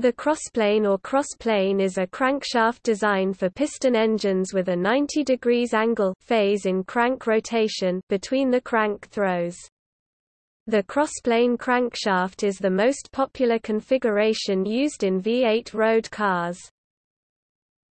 The crossplane or crossplane is a crankshaft design for piston engines with a 90 degrees angle phase in crank rotation between the crank throws. The crossplane crankshaft is the most popular configuration used in V8 road cars.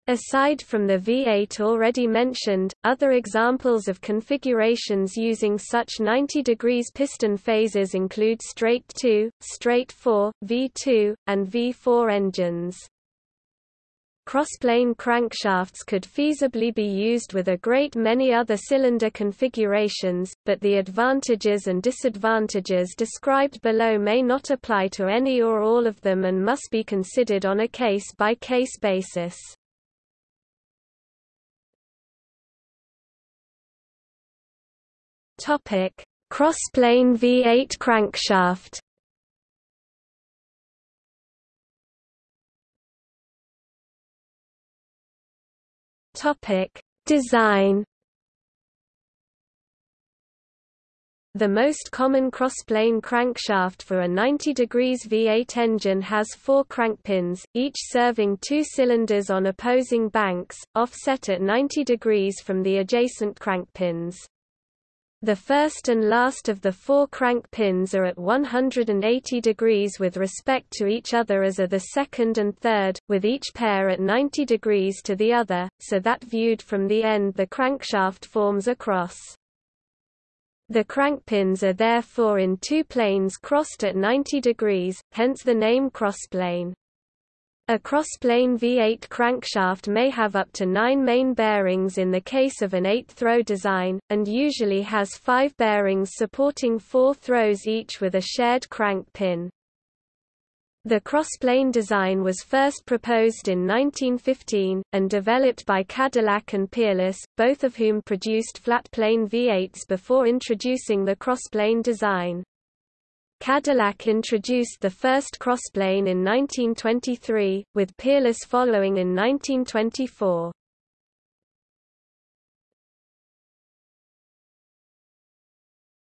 Aside from the V8 already mentioned, other examples of configurations using such 90 degrees piston phases include straight 2, straight 4, V2, and V4 engines. Crossplane crankshafts could feasibly be used with a great many other cylinder configurations, but the advantages and disadvantages described below may not apply to any or all of them and must be considered on a case-by-case -case basis. Topic: Crossplane V8 crankshaft. Topic: Design. The most common crossplane crankshaft for a 90 degrees V8 engine has four crankpins, each serving two cylinders on opposing banks, offset at 90 degrees from the adjacent crankpins. The first and last of the four crank pins are at 180 degrees with respect to each other as are the second and third, with each pair at 90 degrees to the other, so that viewed from the end the crankshaft forms a cross. The crankpins are therefore in two planes crossed at 90 degrees, hence the name crossplane. A crossplane V8 crankshaft may have up to nine main bearings in the case of an eight-throw design, and usually has five bearings supporting four throws each with a shared crank pin. The crossplane design was first proposed in 1915, and developed by Cadillac and Peerless, both of whom produced flat-plane V8s before introducing the crossplane design. Cadillac introduced the first crossplane in 1923, with Peerless following in 1924.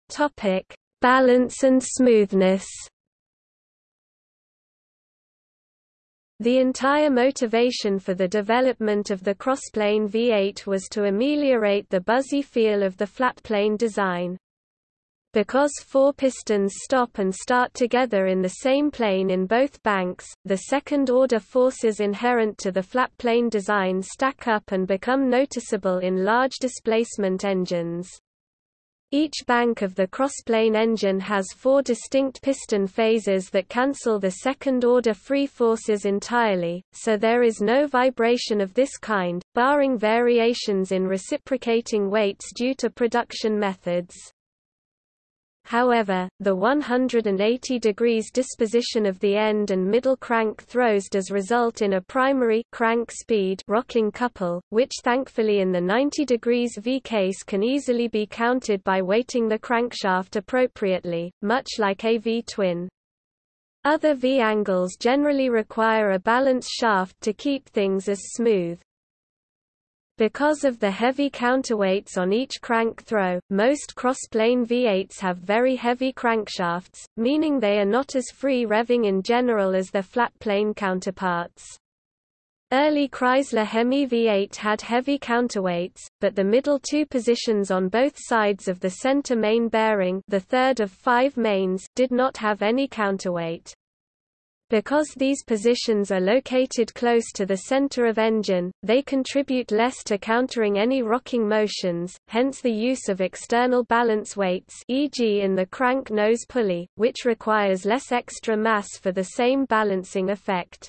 Topic: Balance and smoothness. The entire motivation for the development of the crossplane V8 was to ameliorate the buzzy feel of the flatplane design. Because four pistons stop and start together in the same plane in both banks, the second-order forces inherent to the flat plane design stack up and become noticeable in large displacement engines. Each bank of the crossplane engine has four distinct piston phases that cancel the second-order free forces entirely, so there is no vibration of this kind, barring variations in reciprocating weights due to production methods. However, the 180 degrees disposition of the end and middle crank throws does result in a primary crank speed rocking couple, which thankfully in the 90 degrees V case can easily be counted by weighting the crankshaft appropriately, much like a V-twin. Other V-angles generally require a balance shaft to keep things as smooth. Because of the heavy counterweights on each crank throw, most cross-plane V8s have very heavy crankshafts, meaning they are not as free revving in general as their flat-plane counterparts. Early Chrysler Hemi V8 had heavy counterweights, but the middle two positions on both sides of the center main bearing the third of five mains did not have any counterweight. Because these positions are located close to the center of engine, they contribute less to countering any rocking motions, hence the use of external balance weights e.g. in the crank nose pulley, which requires less extra mass for the same balancing effect.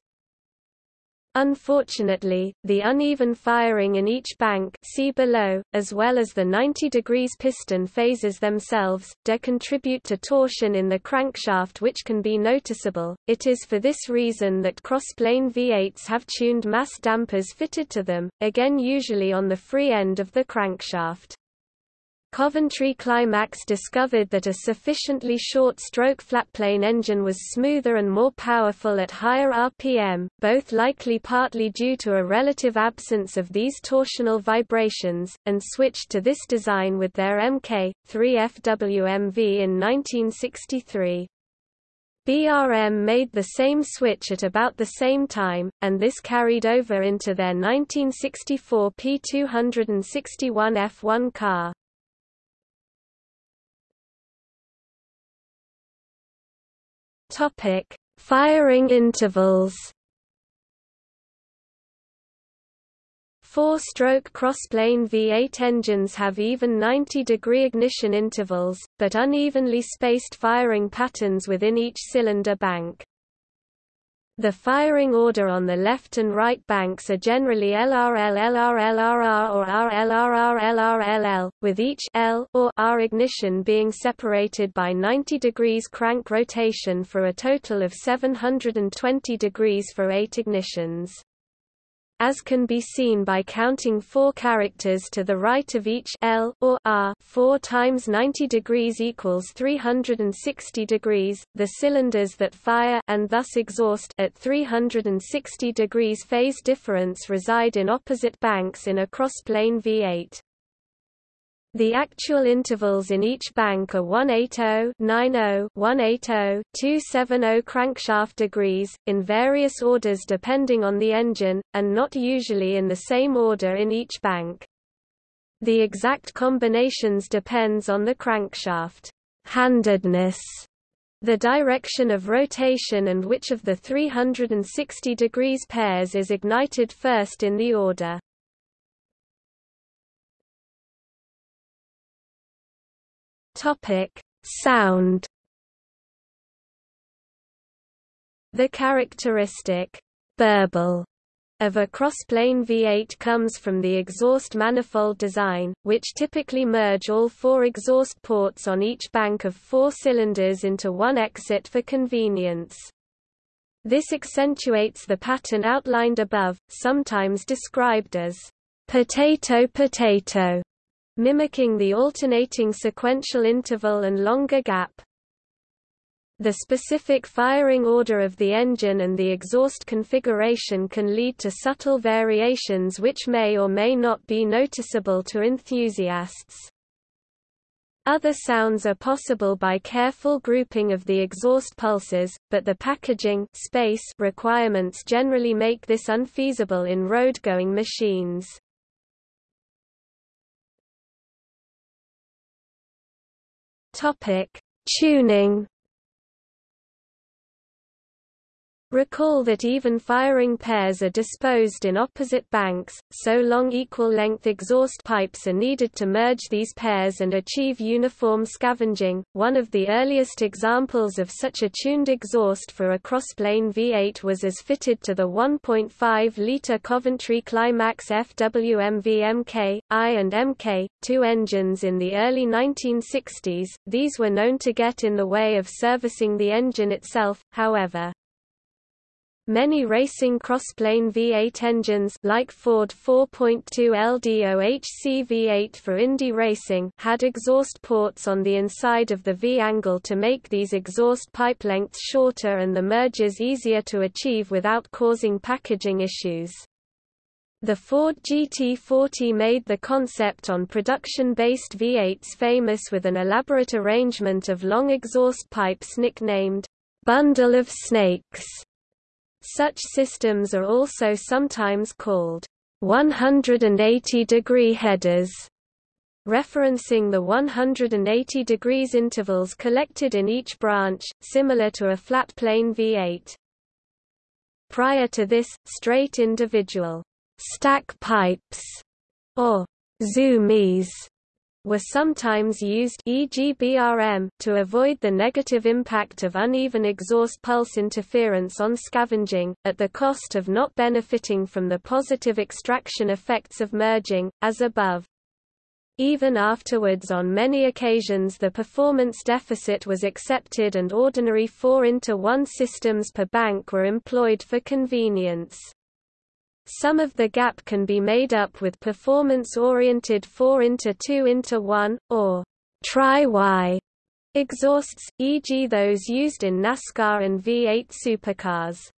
Unfortunately, the uneven firing in each bank see below, as well as the 90 degrees piston phases themselves, do contribute to torsion in the crankshaft which can be noticeable. It is for this reason that cross-plane V8s have tuned mass dampers fitted to them, again usually on the free end of the crankshaft. Coventry Climax discovered that a sufficiently short-stroke flatplane engine was smoother and more powerful at higher RPM, both likely partly due to a relative absence of these torsional vibrations, and switched to this design with their Mk. 3 FWMV in 1963. BRM made the same switch at about the same time, and this carried over into their 1964 P261 F1 car. Topic: Firing intervals. Four-stroke crossplane V8 engines have even 90-degree ignition intervals, but unevenly spaced firing patterns within each cylinder bank. The firing order on the left and right banks are generally LRL or RL RR with each L or R ignition being separated by 90 degrees crank rotation for a total of 720 degrees for eight ignitions as can be seen by counting four characters to the right of each L or R 4 times 90 degrees equals 360 degrees. The cylinders that fire and thus exhaust at 360 degrees phase difference reside in opposite banks in a crossplane V8. The actual intervals in each bank are 180, 90, 180, 270 crankshaft degrees, in various orders depending on the engine, and not usually in the same order in each bank. The exact combinations depends on the crankshaft handedness, the direction of rotation and which of the 360 degrees pairs is ignited first in the order. Topic: Sound. The characteristic burble of a crossplane V8 comes from the exhaust manifold design, which typically merge all four exhaust ports on each bank of four cylinders into one exit for convenience. This accentuates the pattern outlined above, sometimes described as potato-potato mimicking the alternating sequential interval and longer gap. The specific firing order of the engine and the exhaust configuration can lead to subtle variations which may or may not be noticeable to enthusiasts. Other sounds are possible by careful grouping of the exhaust pulses, but the packaging space requirements generally make this unfeasible in road-going machines. Topic: Tuning Recall that even firing pairs are disposed in opposite banks, so long equal-length exhaust pipes are needed to merge these pairs and achieve uniform scavenging. One of the earliest examples of such a tuned exhaust for a crossplane V8 was as fitted to the 1.5-litre Coventry Climax FWMV Mk, I and Mk, two engines in the early 1960s. These were known to get in the way of servicing the engine itself, however. Many racing crossplane V8 engines like Ford 4.2 L DOHC V8 for Indy racing had exhaust ports on the inside of the V-angle to make these exhaust pipe lengths shorter and the merges easier to achieve without causing packaging issues. The Ford GT40 made the concept on production-based V8s famous with an elaborate arrangement of long exhaust pipes nicknamed bundle of snakes such systems are also sometimes called 180-degree headers, referencing the 180 degrees intervals collected in each branch, similar to a flat plane V8. Prior to this, straight individual stack pipes or zoomies were sometimes used e.g. BRM, to avoid the negative impact of uneven exhaust pulse interference on scavenging, at the cost of not benefiting from the positive extraction effects of merging, as above. Even afterwards on many occasions the performance deficit was accepted and ordinary 4 into 1 systems per bank were employed for convenience. Some of the gap can be made up with performance-oriented 4 into 2 into 1, or tri-Y exhausts, e.g. those used in NASCAR and V8 supercars.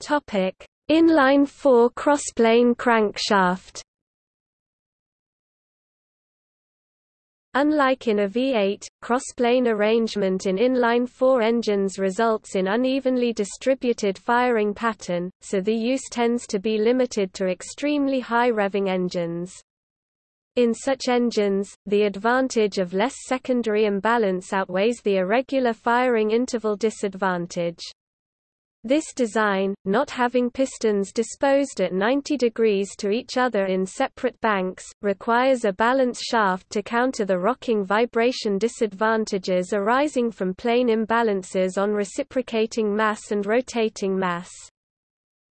Topic: Inline 4 crossplane crankshaft. Unlike in a V8, crossplane arrangement in inline-four engines results in unevenly distributed firing pattern, so the use tends to be limited to extremely high revving engines. In such engines, the advantage of less secondary imbalance outweighs the irregular firing interval disadvantage. This design, not having pistons disposed at 90 degrees to each other in separate banks, requires a balance shaft to counter the rocking vibration disadvantages arising from plane imbalances on reciprocating mass and rotating mass.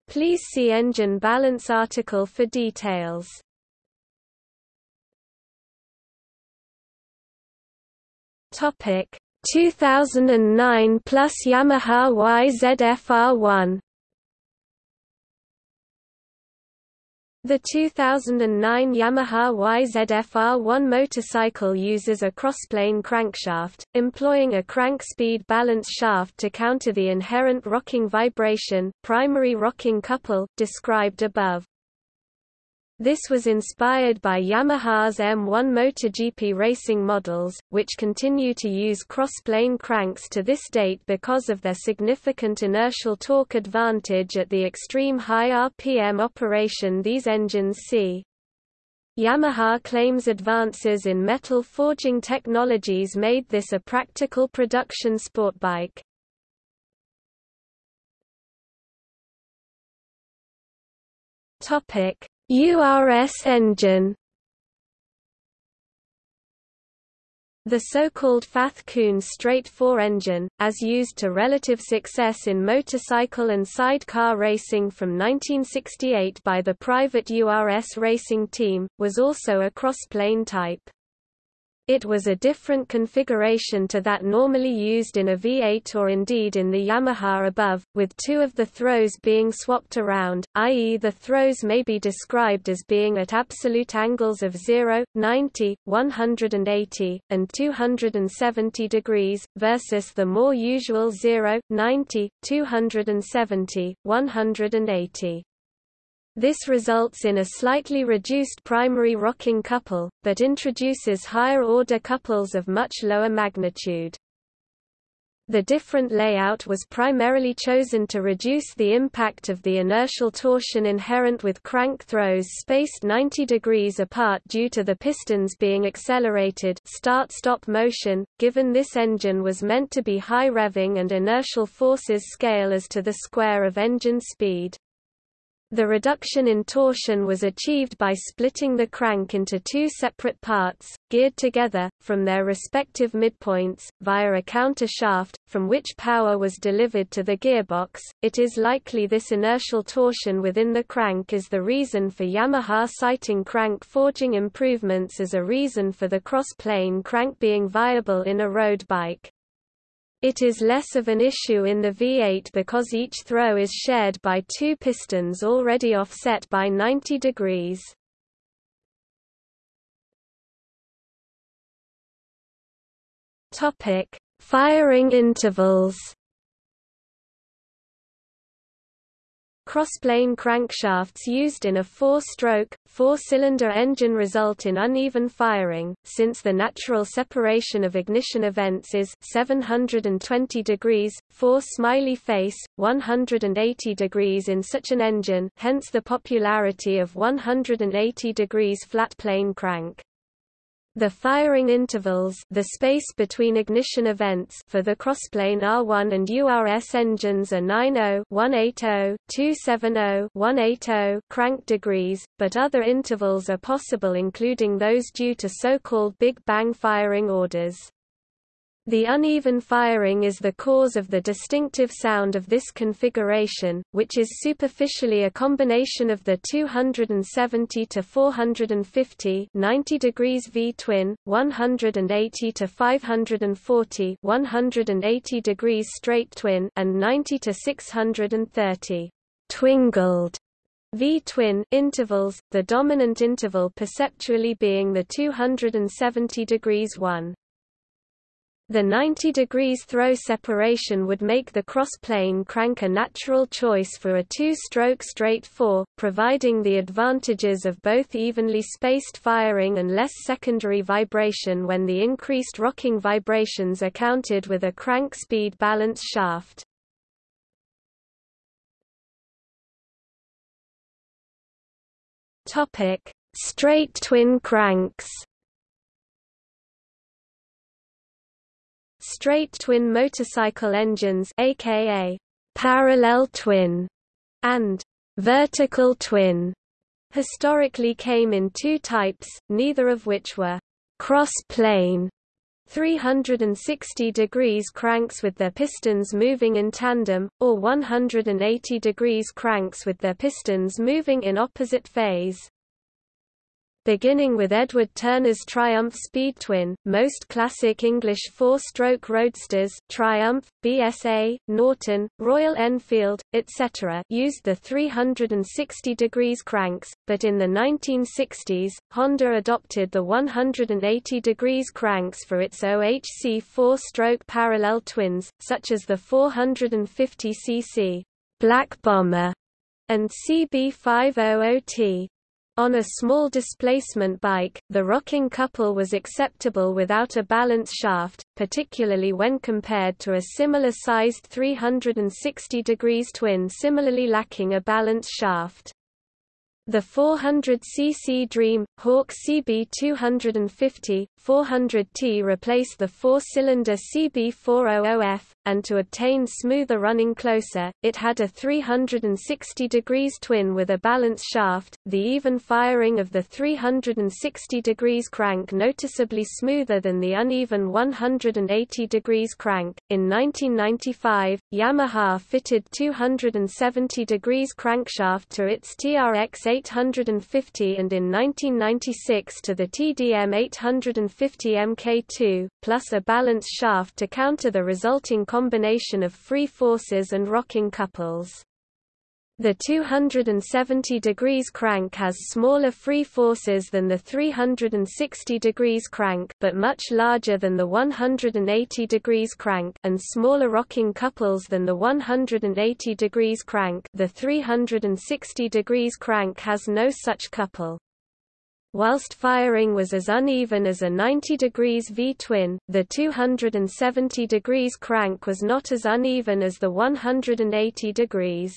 Please see engine balance article for details. Topic 2009 plus Yamaha YZF-R1 The 2009 Yamaha YZF-R1 motorcycle uses a crossplane crankshaft, employing a crank speed balance shaft to counter the inherent rocking vibration primary rocking couple, described above. This was inspired by Yamaha's M1 MotoGP racing models, which continue to use cross-plane cranks to this date because of their significant inertial torque advantage at the extreme high RPM operation these engines see. Yamaha claims advances in metal forging technologies made this a practical production sport bike. Topic URS engine The so-called Fath-Kuhn straight four engine, as used to relative success in motorcycle and sidecar racing from 1968 by the private URS racing team, was also a cross-plane type. It was a different configuration to that normally used in a V8 or indeed in the Yamaha above, with two of the throws being swapped around, i.e. the throws may be described as being at absolute angles of 0, 90, 180, and 270 degrees, versus the more usual 0, 90, 270, 180. This results in a slightly reduced primary rocking couple, but introduces higher-order couples of much lower magnitude. The different layout was primarily chosen to reduce the impact of the inertial torsion inherent with crank throws spaced 90 degrees apart due to the pistons being accelerated start-stop motion, given this engine was meant to be high revving and inertial forces scale as to the square of engine speed. The reduction in torsion was achieved by splitting the crank into two separate parts, geared together, from their respective midpoints, via a counter shaft, from which power was delivered to the gearbox. It is likely this inertial torsion within the crank is the reason for Yamaha citing crank forging improvements as a reason for the cross-plane crank being viable in a road bike. It is less of an issue in the V8 because each throw is shared by two pistons already offset by 90 degrees. Topic: Firing intervals. Crossplane crankshafts used in a four-stroke, four-cylinder engine result in uneven firing, since the natural separation of ignition events is 720 degrees, 4 smiley face, 180 degrees in such an engine hence the popularity of 180 degrees flat plane crank. The firing intervals the space between ignition events for the crossplane R1 and URS engines are 90 180 270 180 crank degrees, but other intervals are possible including those due to so-called Big Bang firing orders. The uneven firing is the cause of the distinctive sound of this configuration, which is superficially a combination of the 270 to 450 90 degrees V-twin, 180 to 540 180 degrees straight twin, and 90 to 630 twingled V-twin intervals, the dominant interval perceptually being the 270 degrees 1. The 90 degrees throw separation would make the cross-plane crank a natural choice for a two-stroke straight four, providing the advantages of both evenly spaced firing and less secondary vibration when the increased rocking vibrations are counted with a crank speed balance shaft. Straight twin cranks Straight twin motorcycle engines aka parallel twin and vertical twin historically came in two types, neither of which were cross-plane. 360 degrees cranks with their pistons moving in tandem, or 180 degrees cranks with their pistons moving in opposite phase beginning with Edward Turner's Triumph Speed Twin, most classic English four-stroke roadsters Triumph, BSA, Norton, Royal Enfield, etc. used the 360 degrees cranks, but in the 1960s, Honda adopted the 180 degrees cranks for its OHC four-stroke parallel twins, such as the 450cc Black Bomber and CB500T. On a small displacement bike, the rocking couple was acceptable without a balance shaft, particularly when compared to a similar-sized 360 degrees twin similarly lacking a balance shaft. The 400cc Dream, Hawk CB250, 400T replaced the four-cylinder CB400F, and to obtain smoother running closer, it had a 360 degrees twin with a balance shaft, the even firing of the 360 degrees crank noticeably smoother than the uneven 180 degrees crank. In 1995, Yamaha fitted 270 degrees crankshaft to its TRX 850 and in 1996 to the TDM 850 Mk2, plus a balance shaft to counter the resulting combination of free forces and rocking couples. The 270 degrees crank has smaller free forces than the 360 degrees crank but much larger than the 180 degrees crank and smaller rocking couples than the 180 degrees crank the 360 degrees crank has no such couple. Whilst firing was as uneven as a 90 degrees V-twin, the 270 degrees crank was not as uneven as the 180 degrees.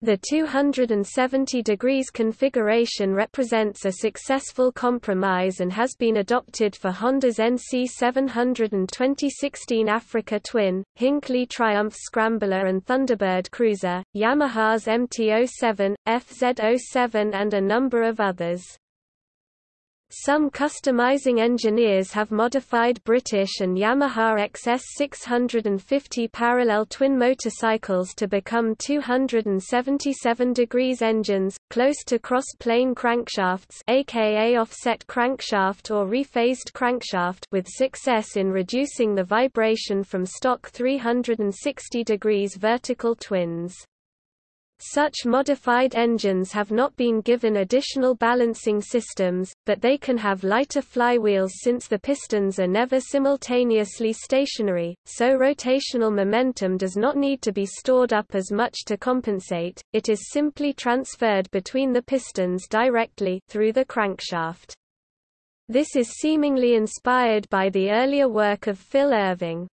The 270 degrees configuration represents a successful compromise and has been adopted for Honda's NC700 and 2016 Africa Twin, Hinckley Triumph Scrambler and Thunderbird Cruiser, Yamaha's MT-07, FZ-07 and a number of others. Some customizing engineers have modified British and Yamaha XS 650 parallel twin motorcycles to become 277 degrees engines, close to cross-plane crankshafts aka offset crankshaft or rephased crankshaft with success in reducing the vibration from stock 360 degrees vertical twins. Such modified engines have not been given additional balancing systems, but they can have lighter flywheels since the pistons are never simultaneously stationary, so rotational momentum does not need to be stored up as much to compensate, it is simply transferred between the pistons directly through the crankshaft. This is seemingly inspired by the earlier work of Phil Irving.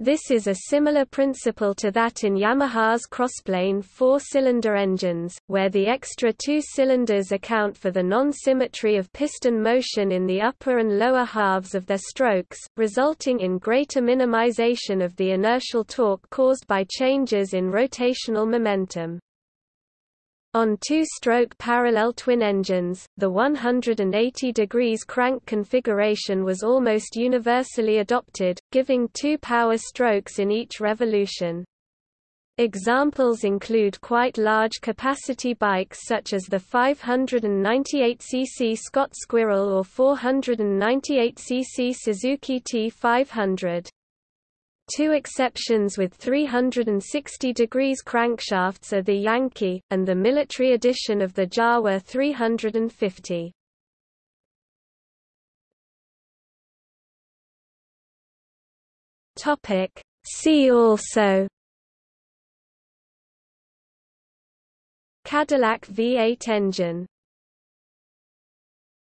This is a similar principle to that in Yamaha's crossplane four-cylinder engines, where the extra two cylinders account for the non-symmetry of piston motion in the upper and lower halves of their strokes, resulting in greater minimization of the inertial torque caused by changes in rotational momentum. On two-stroke parallel twin engines, the 180 degrees crank configuration was almost universally adopted, giving two power strokes in each revolution. Examples include quite large capacity bikes such as the 598cc Scott Squirrel or 498cc Suzuki T500. Two exceptions with 360 degrees crankshafts are the Yankee, and the military edition of the Jawa 350. Topic See also Cadillac V8 engine